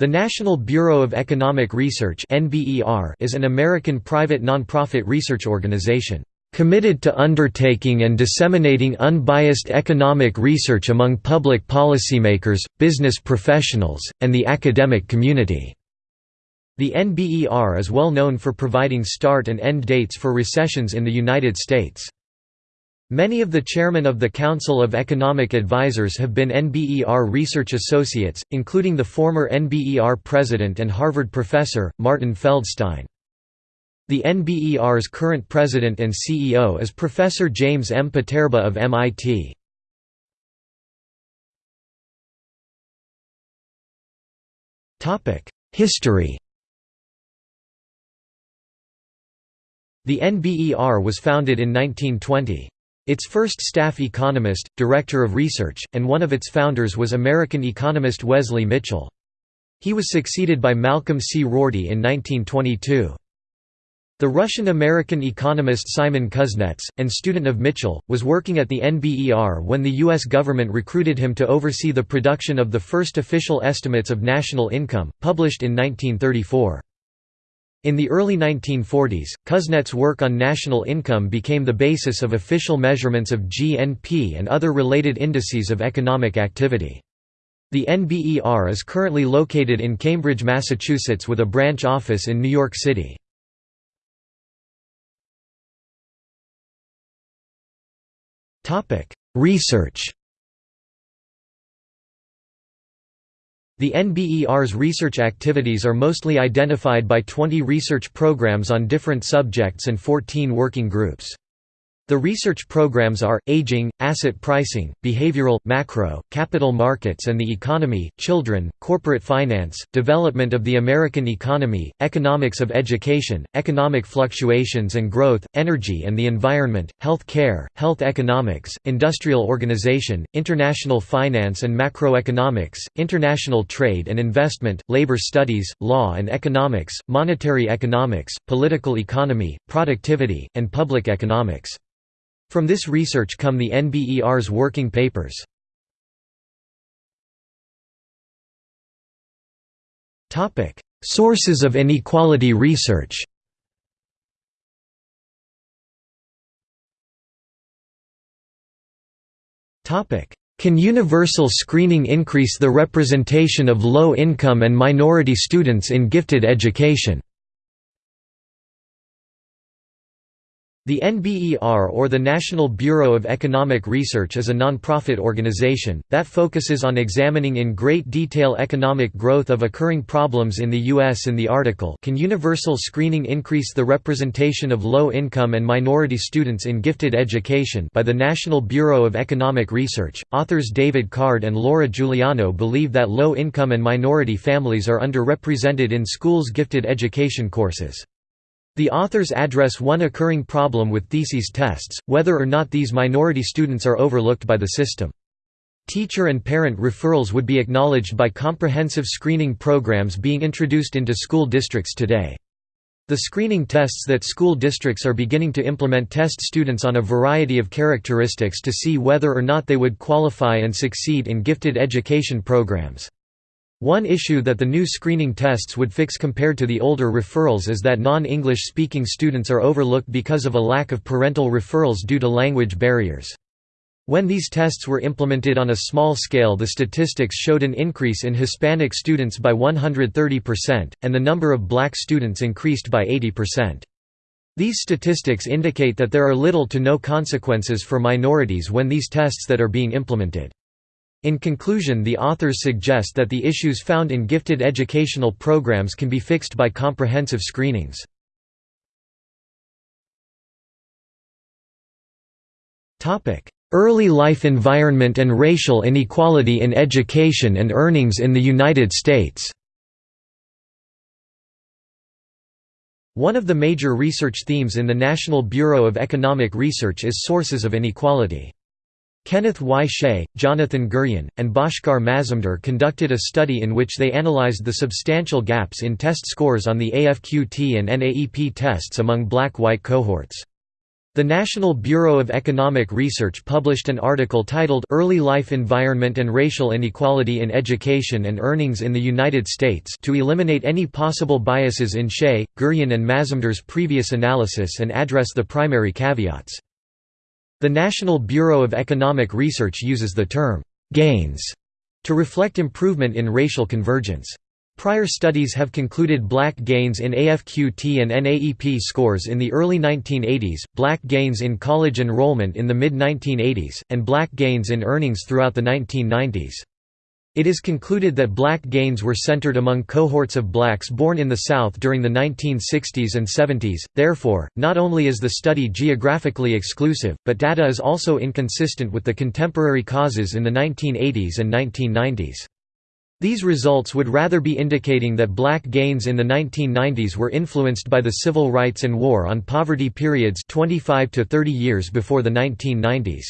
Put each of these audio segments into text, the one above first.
The National Bureau of Economic Research is an American private nonprofit research organization, "...committed to undertaking and disseminating unbiased economic research among public policymakers, business professionals, and the academic community." The NBER is well known for providing start and end dates for recessions in the United States. Many of the chairmen of the Council of Economic Advisers have been NBER research associates, including the former NBER president and Harvard professor, Martin Feldstein. The NBER's current president and CEO is Professor James M. Poterba of MIT. History The NBER was founded in 1920. Its first staff economist, director of research, and one of its founders was American economist Wesley Mitchell. He was succeeded by Malcolm C. Rorty in 1922. The Russian-American economist Simon Kuznets, and student of Mitchell, was working at the NBER when the U.S. government recruited him to oversee the production of the first official estimates of national income, published in 1934. In the early 1940s, Kuznets' work on national income became the basis of official measurements of GNP and other related indices of economic activity. The NBER is currently located in Cambridge, Massachusetts with a branch office in New York City. Research The NBER's research activities are mostly identified by 20 research programs on different subjects and 14 working groups. The research programs are, aging, asset pricing, behavioral, macro, capital markets and the economy, children, corporate finance, development of the American economy, economics of education, economic fluctuations and growth, energy and the environment, health care, health economics, industrial organization, international finance and macroeconomics, international trade and investment, labor studies, law and economics, monetary economics, political economy, productivity, and public economics. From this research come the NBER's working papers. Sources of inequality research Can universal screening increase the representation of low-income and minority students in gifted education? The NBER or the National Bureau of Economic Research is a nonprofit organization, that focuses on examining in great detail economic growth of occurring problems in the U.S. in the article Can Universal Screening Increase the Representation of Low-Income and Minority Students in Gifted Education by the National Bureau of Economic Research. Authors David Card and Laura Giuliano believe that low-income and minority families are underrepresented in schools' gifted education courses. The authors address one occurring problem with theses tests, whether or not these minority students are overlooked by the system. Teacher and parent referrals would be acknowledged by comprehensive screening programs being introduced into school districts today. The screening tests that school districts are beginning to implement test students on a variety of characteristics to see whether or not they would qualify and succeed in gifted education programs. One issue that the new screening tests would fix compared to the older referrals is that non-English speaking students are overlooked because of a lack of parental referrals due to language barriers. When these tests were implemented on a small scale the statistics showed an increase in Hispanic students by 130%, and the number of black students increased by 80%. These statistics indicate that there are little to no consequences for minorities when these tests that are being implemented. In conclusion the authors suggest that the issues found in gifted educational programs can be fixed by comprehensive screenings. Early life environment and racial inequality in education and earnings in the United States One of the major research themes in the National Bureau of Economic Research is sources of inequality. Kenneth Y. Chay, Jonathan Guryan, and Bhashkar Mazumder conducted a study in which they analyzed the substantial gaps in test scores on the AFQT and NAEP tests among black-white cohorts. The National Bureau of Economic Research published an article titled Early Life Environment and Racial Inequality in Education and Earnings in the United States to eliminate any possible biases in Chay, Guryan and Mazumder's previous analysis and address the primary caveats. The National Bureau of Economic Research uses the term, "'gains' to reflect improvement in racial convergence. Prior studies have concluded black gains in AFQT and NAEP scores in the early 1980s, black gains in college enrollment in the mid-1980s, and black gains in earnings throughout the 1990s. It is concluded that black gains were centered among cohorts of blacks born in the South during the 1960s and 70s, therefore, not only is the study geographically exclusive, but data is also inconsistent with the contemporary causes in the 1980s and 1990s. These results would rather be indicating that black gains in the 1990s were influenced by the civil rights and war on poverty periods 25 to 30 years before the 1990s.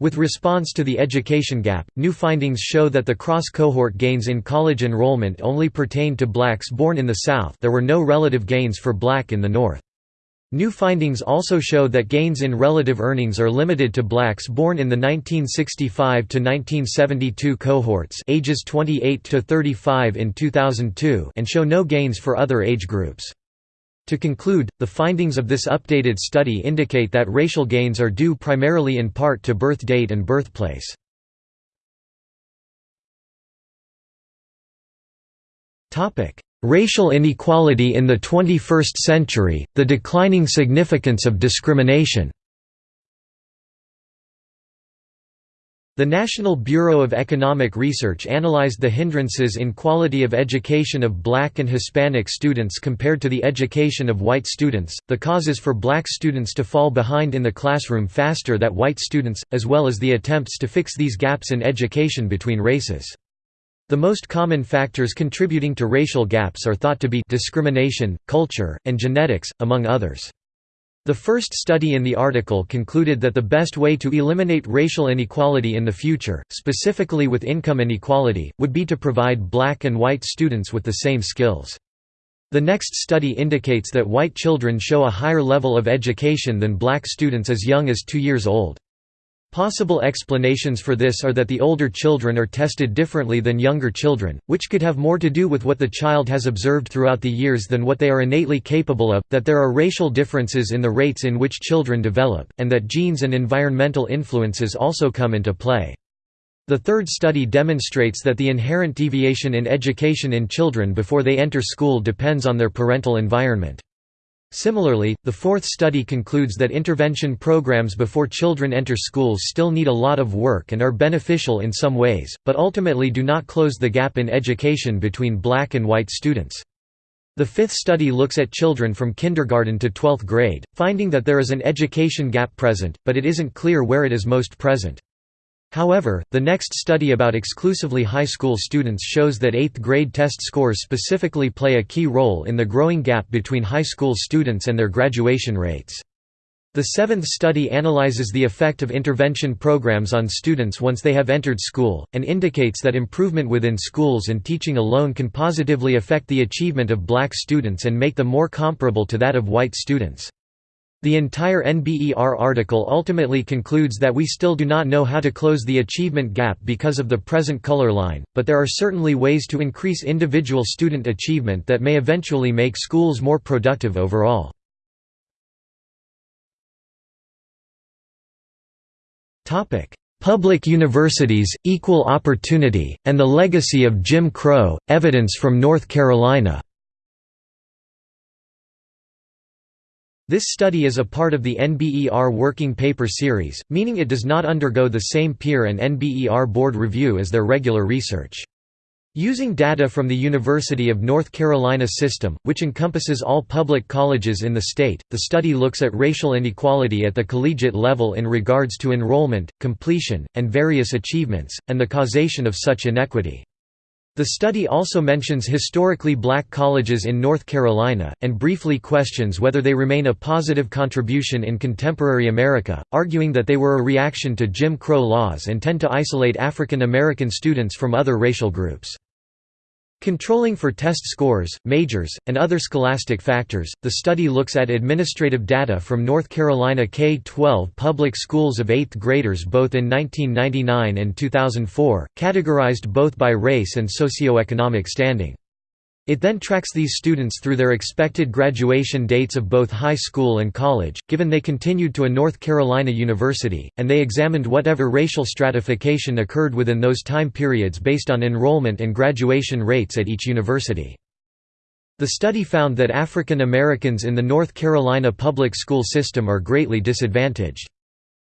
With response to the education gap, new findings show that the cross-cohort gains in college enrollment only pertained to blacks born in the South there were no relative gains for black in the North. New findings also show that gains in relative earnings are limited to blacks born in the 1965 to 1972 cohorts, ages 28 to 35 in 2002, and show no gains for other age groups. To conclude, the findings of this updated study indicate that racial gains are due primarily in part to birth date and birthplace. Racial inequality in the 21st century, the declining significance of discrimination The National Bureau of Economic Research analyzed the hindrances in quality of education of black and Hispanic students compared to the education of white students, the causes for black students to fall behind in the classroom faster than white students, as well as the attempts to fix these gaps in education between races. The most common factors contributing to racial gaps are thought to be discrimination, culture, and genetics, among others. The first study in the article concluded that the best way to eliminate racial inequality in the future, specifically with income inequality, would be to provide black and white students with the same skills. The next study indicates that white children show a higher level of education than black students as young as two years old. Possible explanations for this are that the older children are tested differently than younger children, which could have more to do with what the child has observed throughout the years than what they are innately capable of, that there are racial differences in the rates in which children develop, and that genes and environmental influences also come into play. The third study demonstrates that the inherent deviation in education in children before they enter school depends on their parental environment. Similarly, the fourth study concludes that intervention programs before children enter schools still need a lot of work and are beneficial in some ways, but ultimately do not close the gap in education between black and white students. The fifth study looks at children from kindergarten to 12th grade, finding that there is an education gap present, but it isn't clear where it is most present. However, the next study about exclusively high school students shows that 8th grade test scores specifically play a key role in the growing gap between high school students and their graduation rates. The seventh study analyzes the effect of intervention programs on students once they have entered school, and indicates that improvement within schools and teaching alone can positively affect the achievement of black students and make them more comparable to that of white students. The entire NBER article ultimately concludes that we still do not know how to close the achievement gap because of the present color line, but there are certainly ways to increase individual student achievement that may eventually make schools more productive overall. Public universities, equal opportunity, and the legacy of Jim Crow, evidence from North Carolina This study is a part of the NBER Working Paper Series, meaning it does not undergo the same peer and NBER board review as their regular research. Using data from the University of North Carolina system, which encompasses all public colleges in the state, the study looks at racial inequality at the collegiate level in regards to enrollment, completion, and various achievements, and the causation of such inequity. The study also mentions historically black colleges in North Carolina, and briefly questions whether they remain a positive contribution in contemporary America, arguing that they were a reaction to Jim Crow laws and tend to isolate African American students from other racial groups. Controlling for test scores, majors, and other scholastic factors, the study looks at administrative data from North Carolina K-12 public schools of 8th graders both in 1999 and 2004, categorized both by race and socioeconomic standing. It then tracks these students through their expected graduation dates of both high school and college, given they continued to a North Carolina university, and they examined whatever racial stratification occurred within those time periods based on enrollment and graduation rates at each university. The study found that African Americans in the North Carolina public school system are greatly disadvantaged.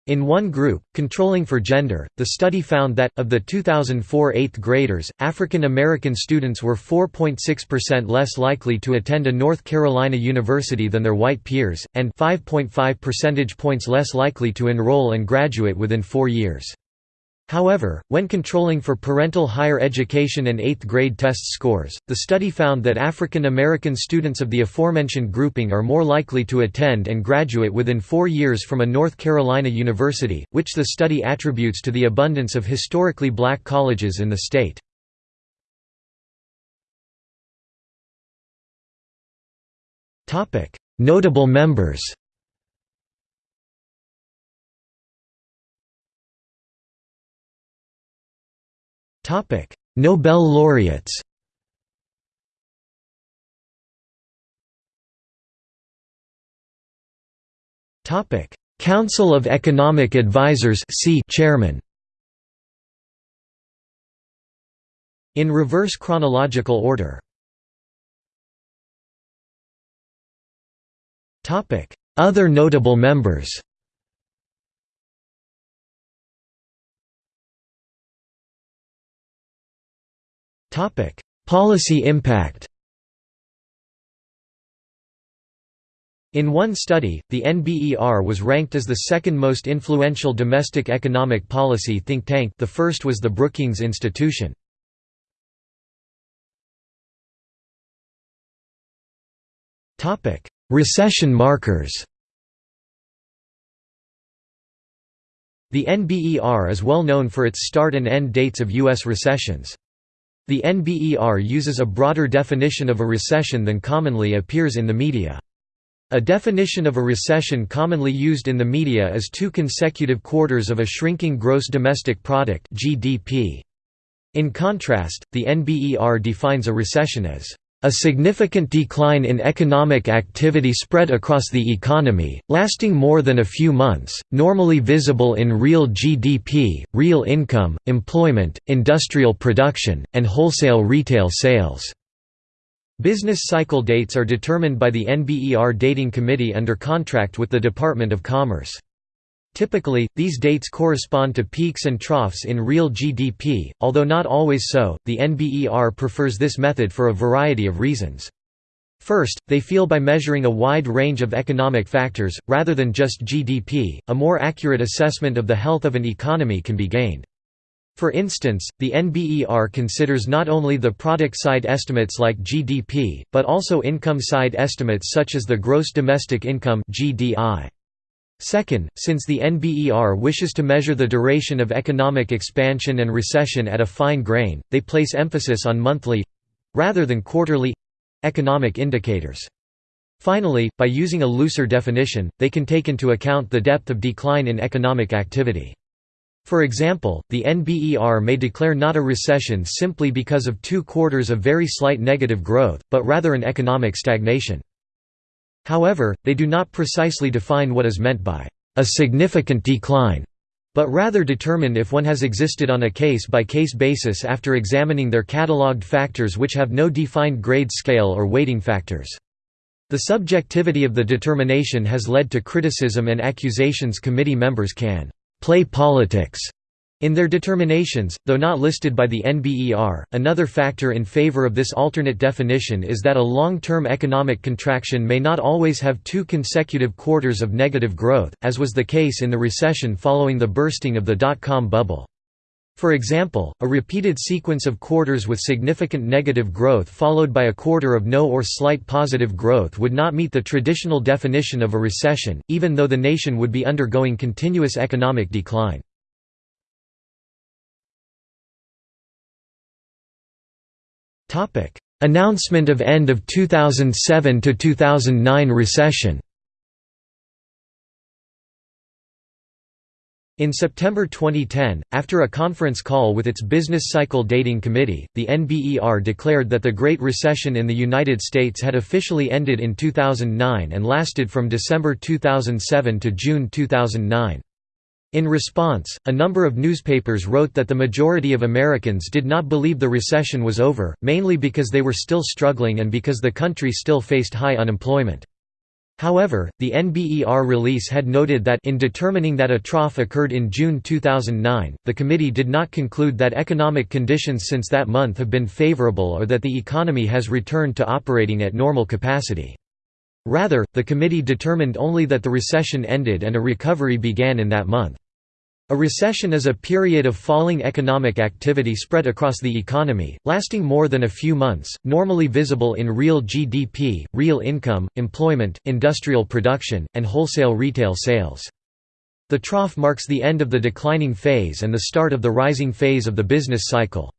In one group, controlling for gender, the study found that, of the 2004 8th graders, African American students were 4.6% less likely to attend a North Carolina university than their white peers, and 5.5 percentage points less likely to enroll and graduate within four years. However, when controlling for parental higher education and 8th grade test scores, the study found that African American students of the aforementioned grouping are more likely to attend and graduate within four years from a North Carolina university, which the study attributes to the abundance of historically black colleges in the state. Notable members Topic: Nobel laureates. Topic: Council of Economic Advisers (C) Chairman. In reverse chronological order. Topic: Other notable members. Policy impact In one study, the NBER was ranked as the second most influential domestic economic policy think tank the first was the Brookings Institution. Recession markers The NBER is well known for its start and end dates of U.S. recessions. The NBER uses a broader definition of a recession than commonly appears in the media. A definition of a recession commonly used in the media is two consecutive quarters of a shrinking gross domestic product (GDP). In contrast, the NBER defines a recession as a significant decline in economic activity spread across the economy, lasting more than a few months, normally visible in real GDP, real income, employment, industrial production, and wholesale retail sales. Business cycle dates are determined by the NBER Dating Committee under contract with the Department of Commerce. Typically, these dates correspond to peaks and troughs in real GDP, although not always so. The NBER prefers this method for a variety of reasons. First, they feel by measuring a wide range of economic factors, rather than just GDP, a more accurate assessment of the health of an economy can be gained. For instance, the NBER considers not only the product side estimates like GDP, but also income side estimates such as the gross domestic income GDI. Second, since the NBER wishes to measure the duration of economic expansion and recession at a fine grain, they place emphasis on monthly—rather than quarterly—economic indicators. Finally, by using a looser definition, they can take into account the depth of decline in economic activity. For example, the NBER may declare not a recession simply because of two quarters of very slight negative growth, but rather an economic stagnation. However, they do not precisely define what is meant by a significant decline, but rather determine if one has existed on a case-by-case -case basis after examining their catalogued factors which have no defined grade scale or weighting factors. The subjectivity of the determination has led to criticism and accusations committee members can play politics in their determinations, though not listed by the NBER, another factor in favor of this alternate definition is that a long-term economic contraction may not always have two consecutive quarters of negative growth, as was the case in the recession following the bursting of the dot-com bubble. For example, a repeated sequence of quarters with significant negative growth followed by a quarter of no or slight positive growth would not meet the traditional definition of a recession, even though the nation would be undergoing continuous economic decline. Announcement of end of 2007 to 2009 recession In September 2010, after a conference call with its Business Cycle Dating Committee, the NBER declared that the Great Recession in the United States had officially ended in 2009 and lasted from December 2007 to June 2009. In response, a number of newspapers wrote that the majority of Americans did not believe the recession was over, mainly because they were still struggling and because the country still faced high unemployment. However, the NBER release had noted that in determining that a trough occurred in June 2009, the committee did not conclude that economic conditions since that month have been favorable or that the economy has returned to operating at normal capacity. Rather, the committee determined only that the recession ended and a recovery began in that month. A recession is a period of falling economic activity spread across the economy, lasting more than a few months, normally visible in real GDP, real income, employment, industrial production, and wholesale retail sales. The trough marks the end of the declining phase and the start of the rising phase of the business cycle.